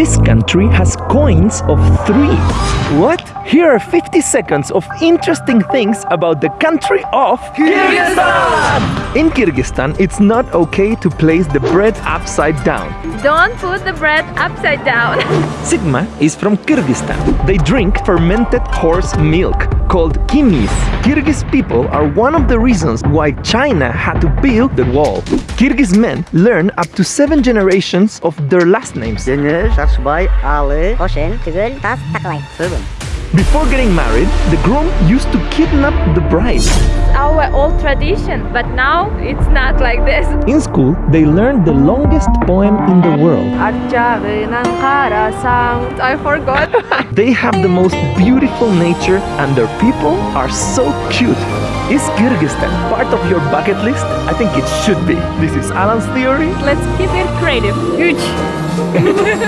This country has coins of three. What? Here are 50 seconds of interesting things about the country of Kyrgyzstan! In Kyrgyzstan, it's not okay to place the bread upside down. Don't put the bread upside down. Sigma is from Kyrgyzstan. They drink fermented horse milk called kimis. Kyrgyz people are one of the reasons why China had to build the wall. Kyrgyz men learn up to seven generations of their last names. Deniz, Saksubay, Ali, Hoshen, Tugul, Tas, Taklay. Seven. Before getting married, the groom used to kidnap the bride. Our old tradition, but now it's not like this. In school, they learned the longest poem in the world. I forgot. They have the most beautiful nature and their people are so cute. Is Kyrgyzstan part of your bucket list? I think it should be. This is Alan's theory. Let's keep it creative. Huge.